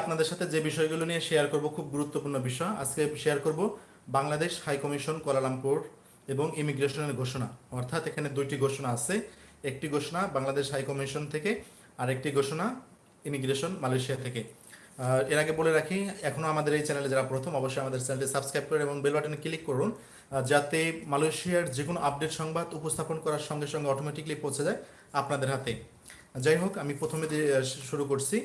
আপনাদের সাথে যে বিষয়গুলো নিয়ে শেয়ার করব খুব গুরুত্বপূর্ণ বিষয়। আজকে শেয়ার করব বাংলাদেশ হাই কমিশন কোয়ালালামপুর এবং ইমিগ্রেশনের ঘোষণা। অর্থাৎ এখানে দুইটি ঘোষণা আছে। একটি ঘোষণা বাংলাদেশ হাই কমিশন থেকে, আর একটি ঘোষণা ইমিগ্রেশন মালয়েশিয়া থেকে। এর আগে বলে রাখি, এখনও আমাদের এই চ্যানেলে যারা প্রথম, অবশ্যই আমাদের চ্যানেলটি সাবস্ক্রাইব করুন এবং বেল বাটনে ক্লিক করুন যাতে মালয়েশিয়ার যে কোনো আপডেট সংবাদ উপস্থাপন করার সঙ্গে সঙ্গে অটোমেটিকলি পৌঁছে যায় আপনাদের হাতে। যাই হোক, আমি প্রথমে শুরু করছি।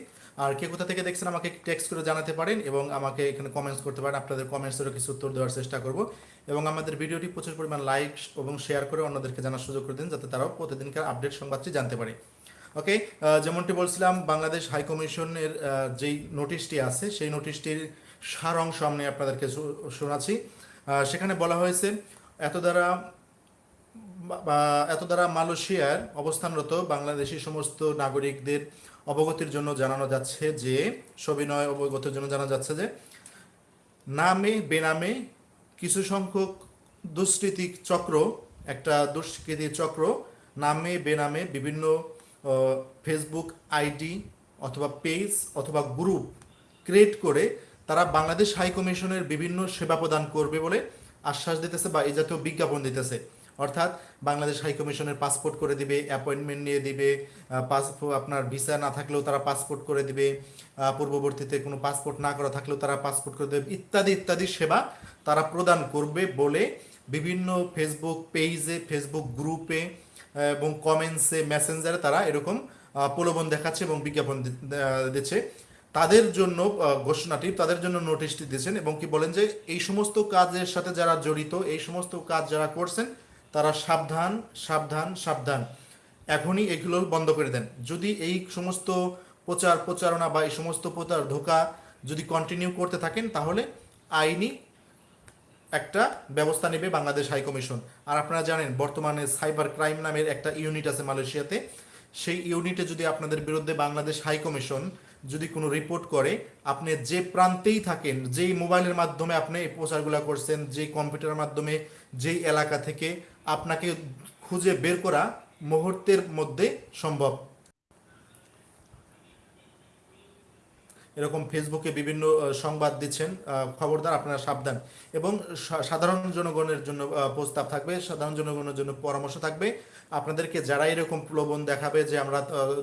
আর কে কোথা থেকে দেখছেন আমাকে টেক্সট করে জানাতে পারেন এবং আমাকে এখানে কমেন্টস করতে পারেন। আপনাদের কমেন্টসেরও কিছু উত্তর দেওয়ার চেষ্টা করব। এবং আমাদের ভিডিওটি প্রচুর পরিমাণ লাইক এবং শেয়ার করে অন্যদেরকে জানার সুযোগ করে দিন, যাতে তারাও প্রতিদিনকার আপডেট সংবাদটি জানতে পারে। ওকে যেমনটি বলছিলাম, বাংলাদেশ হাই কমিশনের যেই নোটিশটি আছে, সেই নোটিশটির সার অংশ আমি আপনাদেরকে শোনাচ্ছি। সেখানে বলা হয়েছে, এত দ্বারা এত দ্বারা মালয়েশিয়ার অবস্থানরত বাংলাদেশি সমস্ত নাগরিকদের অবগতির জন্য জানানো যাচ্ছে যে, সবিনয় অবগতির জন্য জানা যাচ্ছে যে, নামে, বেনামে কিছু সংখ্যক দুষ্কৃতি চক্র, একটা দুষ্কৃতি চক্র, নামে, বেনামে বিভিন্ন ফেসবুক আইডি অথবা পেজ অথবা গ্রুপ ক্রিয়েট করে তারা বাংলাদেশ হাই কমিশনের বিভিন্ন সেবা প্রদান করবে বলে আশ্বাস দিতেছে বা এই জাতীয় বিজ্ঞাপন দিতেছে। অর্থাৎ বাংলাদেশ হাইকমিশনের পাসপোর্ট করে দিবে অ্যাপয়েন্টমেন্ট নিয়ে দিবে পাসপোর্ট আপনার ভিসা না থাকলেও তারা পাসপোর্ট করে দিবে পূর্ববর্তীতে কোনো পাসপোর্ট না করা থাকলেও তারা পাসপোর্ট করে দেবে, ইত্যাদি ইত্যাদি সেবা তারা প্রদান করবে বলে বিভিন্ন ফেসবুক পেজে ফেসবুক গ্রুপে এবং কমেন্টসে মেসেঞ্জারে তারা এরকম প্রলোভন দেখাচ্ছে এবং বিজ্ঞাপন দিচ্ছে। তাদের জন্য ঘোষণাটি, তাদের জন্য নোটিশটি দিয়েছেন এবং কি বলেন যে এই সমস্ত কাজের সাথে যারা জড়িত, এই সমস্ত কাজ যারা করছেন তারা সাবধান সাবধান সাবধান। এখনই এগুলো বন্ধ করে দেন। যদি এই সমস্ত প্রচার প্রচারণা বা এই সমস্ত প্রচার ধোকা যদি কন্টিনিউ করতে থাকেন, তাহলে আইনি একটা ব্যবস্থা নেবে বাংলাদেশ হাই কমিশন আর আপনারা জানেন, বর্তমানে সাইবার ক্রাইম নামের একটা ইউনিট আছে মালয়েশিয়াতে। সেই ইউনিটে যদি আপনাদের বিরুদ্ধে বাংলাদেশ হাই কমিশন যদি কোনো রিপোর্ট করে, আপনি যে প্রান্তেই থাকেন, যেই মোবাইলের মাধ্যমে আপনি এই প্রচারগুলো করছেন, যেই কম্পিউটারের মাধ্যমে, যেই এলাকা থেকে আপনাকে খুঁজে বের করা মুহূর্তের মধ্যে সম্ভব। এরকম ফেসবুকে বিভিন্ন সংবাদ দিচ্ছেন খবরদার আপনারা সাবধান। এবং সাধারণ জনগণের জন্য প্রস্তাব থাকবে, সাধারণ জনগণের জন্য পরামর্শ থাকবে। আপনাদেরকে যারা এরকম প্রলোভন দেখাবে যে আমরা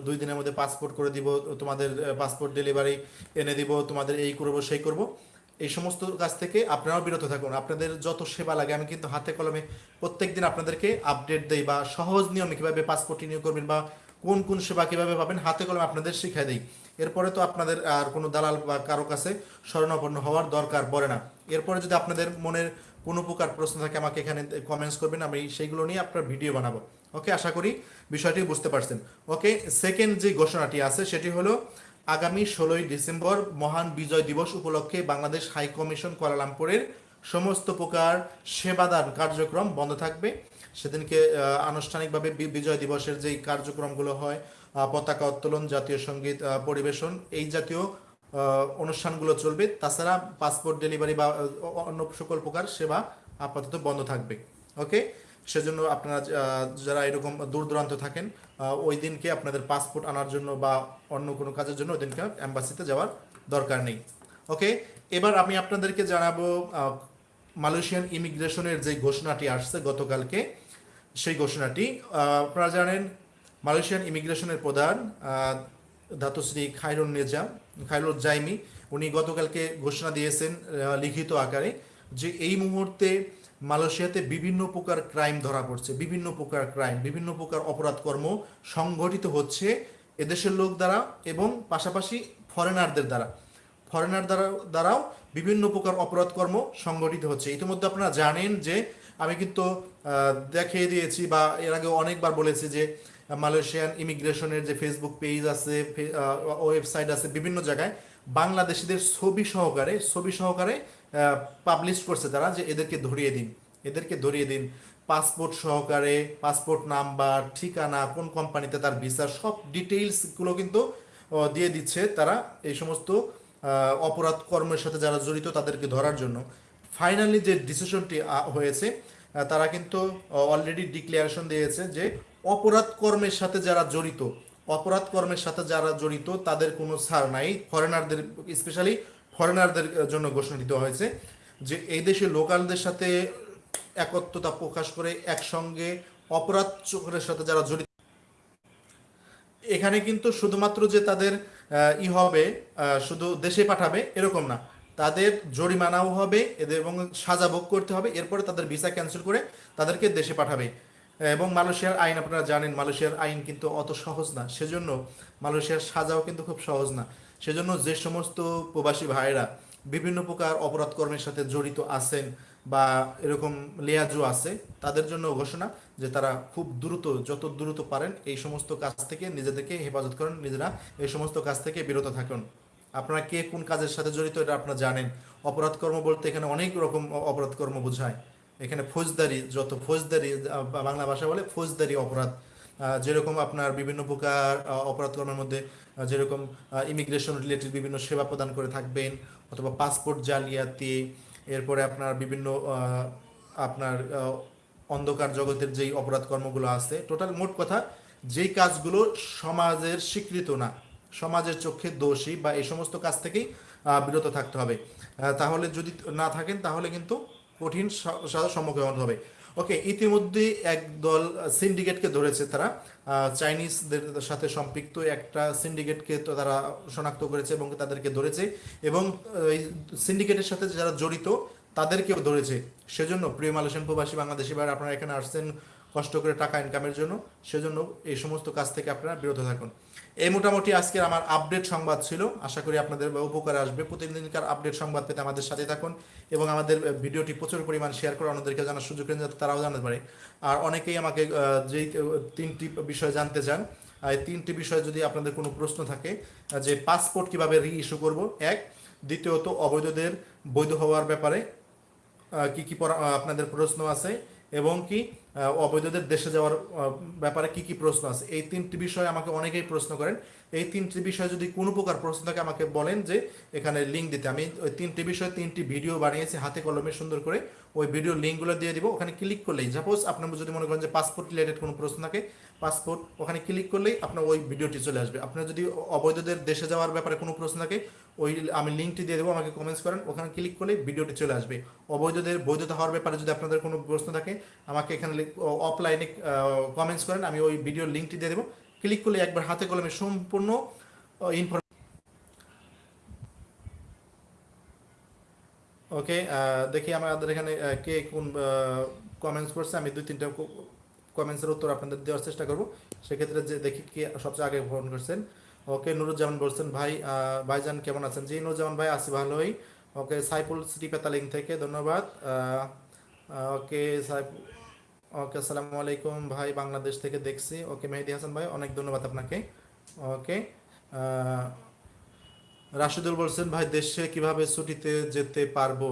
দুই দিনের মধ্যে পাসপোর্ট করে দিব, তোমাদের পাসপোর্ট ডেলিভারি এনে দিব, তোমাদের এই করব, সেই করব, এই সমস্ত কাজ থেকে আপনারাও বিরত থাকুন। আপনাদের যত সেবা লাগে, আমি কিন্তু হাতে কলমে প্রত্যেক দিন আপনাদেরকে আপডেট দেই বা সহজ নিয়মে কীভাবে পাসপোর্ট রিনিউ করবেন বা কোন কোন সেবা কীভাবে পাবেন, হাতে কলমে আপনাদের শিখাই দিই। এরপরে তো আপনাদের আর কোনো দালাল বা কারও কাছে শরণাপন্ন হওয়ার দরকার পড়ে না। এরপরে যদি আপনাদের মনের কোনো প্রকার প্রশ্ন থাকে, আমাকে এখানে কমেন্টস করবেন, আমি সেইগুলো নিয়ে আপনার ভিডিও বানাবো। ওকে আশা করি বিষয়টি বুঝতে পারছেন। ওকে সেকেন্ড যে ঘোষণাটি আছে, সেটি হলো আগামী ষোলোই ডিসেম্বর মহান বিজয় দিবস উপলক্ষে বাংলাদেশ হাই কমিশন কুয়ালালামপুরের সমস্ত প্রকার সেবাদান কার্যক্রম বন্ধ থাকবে। সেদিনকে আনুষ্ঠানিকভাবে বিজয় দিবসের যেই কার্যক্রমগুলো হয় পতাকা উত্তোলন, জাতীয় সংগীত পরিবেশন, এই জাতীয় অনুষ্ঠানগুলো চলবে। তাছাড়া পাসপোর্ট ডেলিভারি বা অন্য সকল প্রকার সেবা আপাতত বন্ধ থাকবে। ওকে? সেজন্য আপনারা যারা এরকম দূর দূরান্ত থাকেন ওই দিনকে আপনাদের পাসপোর্ট আনার জন্য বা অন্য কোনো কাজের জন্য ওই দিনকে অ্যাম্বাসিতে যাওয়ার দরকার নেই। ওকে? এবার আমি আপনাদেরকে জানাব মালয়েশিয়ান ইমিগ্রেশনের যে ঘোষণাটি আসছে গতকালকে, সেই ঘোষণাটি আপনারা জানেন, মালয়েশিয়ান ইমিগ্রেশনের প্রধান ধাতুশ্রী খাইরুন নিজাম খাইরুল জাইমি, উনি গতকালকে ঘোষণা দিয়েছেন লিখিত আকারে, যে এই মুহূর্তে মালয়েশিয়াতে বিভিন্ন প্রকার ক্রাইম ধরা পড়ছে, বিভিন্ন প্রকার ক্রাইম, বিভিন্ন প্রকার অপরাধ কর্ম সংগঠিত হচ্ছে এদেশের লোক দ্বারা এবং পাশাপাশি ফরেনারদের দ্বারা। ফরেনার দ্বারা, দ্বারাও বিভিন্ন প্রকার অপরাধ কর্ম সংগঠিত হচ্ছে। ইতিমধ্যে আপনারা জানেন যে আমি কিন্তু দেখিয়ে দিয়েছি বা এর আগে অনেকবার বলেছি যে মালয়েশিয়ান ইমিগ্রেশনের যে ফেসবুক পেজ আছে ওয়েবসাইট আছে, বিভিন্ন জায়গায় বাংলাদেশিদের ছবি সহকারে ছবি সহকারে পাবলিশ করছে তারা যে এদেরকে ধরিয়ে দিন, এদেরকে ধরিয়ে দিন। পাসপোর্ট সহকারে পাসপোর্ট নাম্বার ঠিকানা, কোন কোম্পানিতে তার ভিসা সব ডিটেইলসগুলো কিন্তু দিয়ে দিচ্ছে তারা এই সমস্ত অপরাধ কর্মের সাথে যারা জড়িত তাদেরকে ধরার জন্য। ফাইনালি যে ডিসিশনটি হয়েছে তারা কিন্তু অলরেডি ডিক্লারেশন দিয়েছে যে অপরাধ কর্মের সাথে যারা জড়িত, অপরাধ কর্মের সাথে যারা জড়িত, তাদের কোনো ছাড় নাই। ফরেনারদের স্পেশালি ফরেনারদের জন্য ঘোষণা দিতে হয়েছে যে এই দেশে লোকালদের সাথে একত্রতা প্রকাশ করে একসঙ্গে অপরাধ চক্রের সাথে যারা জড়িত, এখানে কিন্তু শুধুমাত্র যে তাদের ই হবে শুধু দেশে পাঠাবে, এরকম না। তাদের জরিমানাও হবে, এদের এবং সাজা ভোগ করতে হবে। এরপরে তাদের ভিসা ক্যান্সেল করে তাদেরকে দেশে পাঠাবে। এবং মালয়েশিয়ার আইন আপনারা জানেন, মালয়েশিয়ার আইন কিন্তু অত সহজ না। সেজন্য মালয়েশিয়ার সাজাও কিন্তু খুব সহজ না। সেজন্য যে সমস্ত প্রবাসী ভাইয়েরা বিভিন্ন প্রকার অপরাধ কর্মের সাথে জড়িত আছেন বা এরকম লেয়াজু আছে, তাদের জন্য ঘোষণা যে তারা খুব দ্রুত, যত দ্রুত পারেন এই সমস্ত কাজ থেকে নিজেদেরকে হেফাজত করেন, নিজেরা এই সমস্ত কাজ থেকে বিরত থাকুন। আপনারা কে কোন কাজের সাথে জড়িত এটা আপনারা জানেন। অপরাধ কর্ম বলতে এখানে অনেক রকম অপরাধ কর্ম বোঝায়। এখানে ফৌজদারি যত ফৌজদারি বাংলা ভাষা বলে ফৌজদারি অপরাধ। যেরকম আপনার বিভিন্ন প্রকার আহ, অপরাধ কর্মের মধ্যে যেরকম ইমিগ্রেশন রিলেটেড বিভিন্ন সেবা প্রদান করে থাকবেন অথবা পাসপোর্ট জালিয়াতি এরপরে আপনার বিভিন্ন আপনার অন্ধকার জগতের যেই অপরাধ কর্মগুলো আছে টোটাল মোট কথা যেই কাজগুলো সমাজের স্বীকৃত না সমাজের চোখে দোষী বা এই সমস্ত কাজ থেকেই বিরত থাকতে হবে। তাহলে যদি না থাকেন, তাহলে কিন্তু কঠিন সম্মুখীন হতে হবে। ওকে ইতিমধ্যে একদল সিন্ডিকেটকে ধরেছে তারা। চাইনিজদের সাথে সম্পৃক্ত একটা সিন্ডিকেটকে তারা শনাক্ত করেছে এবং তাদেরকে ধরেছে এবং এই সিন্ডিকেটের সাথে যারা জড়িত, তাদেরকেও ধরেছে। সেজন্য প্রিয় মালয়েশিয়ান প্রবাসী বাংলাদেশি ভাইরা আপনারা এখানে আসছেন কষ্ট করে টাকা ইনকামের জন্য, সেজন্য এই সমস্ত কাজ থেকে আপনারা বিরত থাকুন। এই মোটামুটি আজকের আমার আপডেট সংবাদ ছিল। আশা করি আপনাদের উপকারে আসবে। প্রতিদিনকার আপডেট সংবাদ পেতে আমাদের সাথে থাকুন এবং আমাদের ভিডিওটি প্রচুর পরিমাণ শেয়ার করে অন্যদেরকে জানার সুযোগ যাতে তারাও জানতে পারে। আর অনেকেই আমাকে যেই তিনটি বিষয় জানতে চান এই তিনটি বিষয়ে যদি আপনাদের কোনো প্রশ্ন থাকে যে পাসপোর্ট কীভাবে রি ইস্যু করব, এক। দ্বিতীয়ত, অবৈধদের বৈধ হওয়ার ব্যাপারে কি কি আপনাদের প্রশ্ন আছে। এবং কি অবৈধদের দেশে যাওয়ার ব্যাপারে কি কি প্রশ্ন আছে? এই তিনটি বিষয়ে আমাকে অনেকেই প্রশ্ন করেন। এই তিনটি বিষয়ে যদি কোনো প্রকার প্রশ্ন থাকে, আমাকে বলেন যে এখানে লিঙ্ক দিতে। আমি ওই তিনটি বিষয়ে তিনটি ভিডিও বানিয়েছি, হাতে কলমে সুন্দর করে। ওই ভিডিও লিঙ্কগুলো দিয়ে দিব। ওখানে ক্লিক করলেই সাপোজ আপনার যদি মনে করেন যে পাসপোর্ট রিলেটেড কোনো প্রশ্ন থাকে পাসপোর্ট ওখানে ক্লিক করলেই আপনার ওই ভিডিওটি চলে আসবে। আপনার যদি অবৈধদের দেশে যাওয়ার ব্যাপারে কোনো প্রশ্ন থাকে ওই আমি লিঙ্কটি দিয়ে দেবো, আমাকে কমেন্টস করেন, ওখানে ক্লিক করলেই ভিডিওটি চলে আসবে। অবৈধদের বৈধতা হওয়ার ব্যাপারে যদি আপনাদের কোনো প্রশ্ন থাকে, আমাকে এখানে অফলাইনে কমেন্টস করেন, আমি ওই ভিডিওর লিঙ্কটি দিয়ে দেবো। ক্লিক করলে একবার হাতে কলমে সম্পূর্ণ ইনফরমেশন ওকে দেখি আমাদের এখানে কে কোন কমেন্টস করছে, আমি দুই তিনটা কমেন্টসের উত্তর আপনাদের দেওয়ার চেষ্টা করব। সেক্ষেত্রে যে দেখি কে সবচেয়ে আগে ভ্রমণ করছেন। ওকে নুরুজ্জামান বলছেন, ভাই ভাইজান কেমন আছেন? জি, নুরুজ্জামান ভাই, আছি ভালোই। ওকে সাইফুল সিটি পেতালিং থেকে, ধন্যবাদ। ওকে ওকে আসসালামু আলাইকুম ভাই, বাংলাদেশ থেকে দেখছি। ওকে মেহেদি হাসান ভাই, অনেক ধন্যবাদ আপনাকে। ওকে রাশিদুল বলছেন, ভাই, দেশে কীভাবে ছুটিতে যেতে পারব?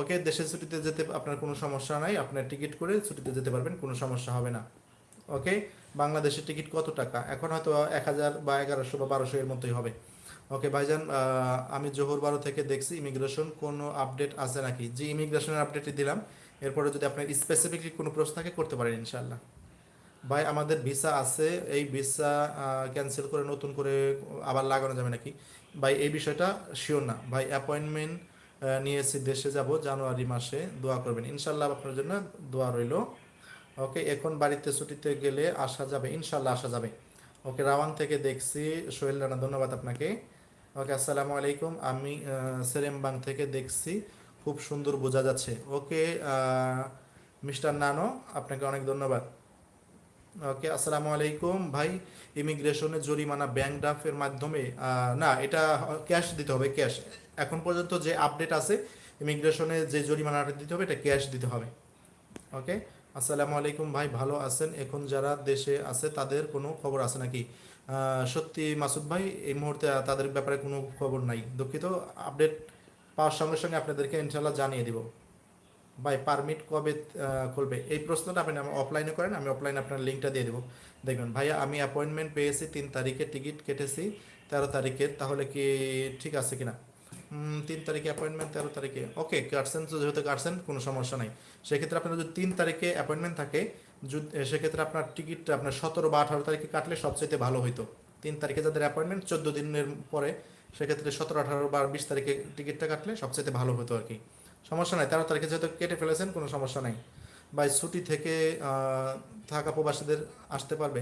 ওকে দেশে ছুটিতে যেতে আপনার কোনো সমস্যা নাই। আপনার টিকিট করে ছুটিতে যেতে পারবেন, কোনো সমস্যা হবে না। ওকে বাংলাদেশের টিকিট কত টাকা? এখন হয়তো এক হাজার বা এগারোশো বা বারোশো এর মতোই হবে। ওকে, ভাইজান আমি জোহর বারো থেকে দেখছি ইমিগ্রেশন। কোনো আপডেট আছে নাকি? যে ইমিগ্রেশনের আপডেটই দিলাম, এরপরে যদি আপনার স্পেসিফিকলি কোনো প্রশ্ন থাকে, করতে পারেন ইনশাল্লাহ ভাই, আমাদের ভিসা আছে। এই ভিসা ক্যান্সেল করে নতুন করে আবার লাগানো যাবে নাকি? ভাই, এই বিষয়টা শিওর না। ভাই অ্যাপয়েন্টমেন্ট নিয়েছি দেশে যাব জানুয়ারি মাসে। দোয়া করবেন। ইনশাল্লাহ আপনার জন্য দোয়া রইল। ওকে এখন বাড়িতে ছুটিতে গেলে আসা যাবে ইনশাল্লাহ আসা যাবে। ওকে রাওয়াং থেকে দেখছি, সোহেল রানা, ধন্যবাদ আপনাকে। ওকে আসসালামু আলাইকুম। আমি সেরেমবাং থেকে দেখছি, খুব সুন্দর বোঝা যাচ্ছে। ওকে মিস্টার নানো, আপনাকে অনেক ধন্যবাদ। ওকে আসসালামু আলাইকুম। ভাই, ইমিগ্রেশনে জরিমানা ব্যাংক ড্রাফের মাধ্যমে না, এটা ক্যাশ দিতে হবে, ক্যাশ। এখন পর্যন্ত যে আপডেট আছে, ইমিগ্রেশনে যে জরিমানাটা দিতে হবে, এটা ক্যাশ দিতে হবে। ওকে আসসালামু আলাইকুম ভাই, ভালো আছেন? এখন যারা দেশে আছে, তাদের কোনো খবর আছে নাকি? সত্যি মাসুদ ভাই, এই মুহূর্তে তাদের ব্যাপারে কোনো খবর নাই। দুঃখিত, আপডেট পাওয়ার সঙ্গে সঙ্গে আপনাদেরকে ইনশাল্লাহ জানিয়ে দিব। ভাই, পারমিট কবে খুলবে? এই প্রশ্নটা আপনি অফলাইনে করেন, আমি অফলাইনে আপনার লিঙ্কটা দিয়ে দেবো। দেখবেন ভাইয়া আমি অ্যাপয়েন্টমেন্ট পেয়েছি, তিন তারিখে টিকিট কেটেছি, তেরো তারিখের তাহলে কি ঠিক আছে কিনা? তিন তারিখে অ্যাপয়েন্টমেন্ট তেরো তারিখে। ওকে কাটছেন তো যেহেতু কাটছেন কোনো সমস্যা নাই। সেক্ষেত্রে আপনার যদি তিন তারিখে অ্যাপয়েন্টমেন্ট থাকে সেক্ষেত্রে আপনার টিকিটটা আপনার সতেরো বা আঠারো তারিখে কাটলে সবচেয়ে ভালো হইতো। তিন তারিখে যাদের অ্যাপয়েন্টমেন্ট চোদ্দ দিনের পরে, সেক্ষেত্রে সতেরো, আঠারো বা বিশ তারিখে টিকিটটা কাটলে সবচেয়ে ভালো হতো আর কি। সমস্যা নাই, তেরো তারিখে যেহেতু কেটে ফেলেছেন, কোনো সমস্যা নাই। বা ছুটি থেকে থাকা প্রবাসীদের আসতে পারবে।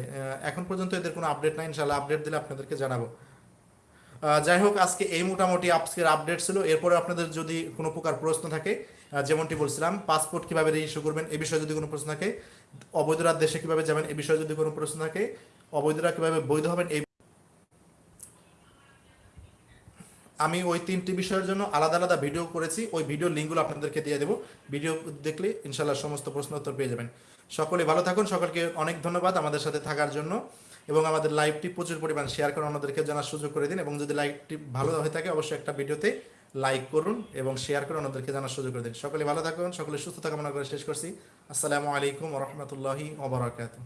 এখন পর্যন্ত এদের কোনো আপডেট নাই ইনশাল্লাহ আপডেট দিলে আপনাদেরকে জানাব। যাই হোক, আজকে এই মোটামুটি আজকের আপডেট ছিল। এরপরে আপনাদের যদি কোনো প্রকার প্রশ্ন থাকে যেমনটি বলছিলাম পাসপোর্ট কীভাবে ইস্যু করবেন, এ বিষয়ে যদি কোনো প্রশ্ন থাকে অবৈধরা দেশে কীভাবে যাবেন, এ বিষয়ে যদি কোনো প্রশ্ন থাকে, অবৈধরা কীভাবে বৈধ হবেন, এই আমি ওই তিনটি বিষয়ের জন্য আলাদা আলাদা ভিডিও করেছি। ওই ভিডিও লিঙ্কগুলো আপনাদেরকে দিয়ে দেবো। ভিডিও দেখলে ইনশাল্লাহ সমস্ত প্রশ্ন উত্তর পেয়ে যাবেন। সকলে ভালো থাকুন। সকলকে অনেক ধন্যবাদ আমাদের সাথে থাকার জন্য। এবং আমাদের লাইভটি প্রচুর পরিমাণ শেয়ার করে অন্যদেরকে জানার সুযোগ করে দিন। এবং যদি লাইভটি ভালো হয়ে থাকে, অবশ্যই একটা ভিডিওতে লাইক করুন এবং শেয়ার করে অন্যদেরকে জানার সুযোগ করে দিন। সকলে ভালো থাকুন, সকলে সুস্থতা কামনা করে শেষ করছি। আসসালামু আলাইকুম রহমতুল্লাহি ওবরাকাতুহ